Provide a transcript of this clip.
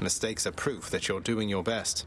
Mistakes are proof that you're doing your best.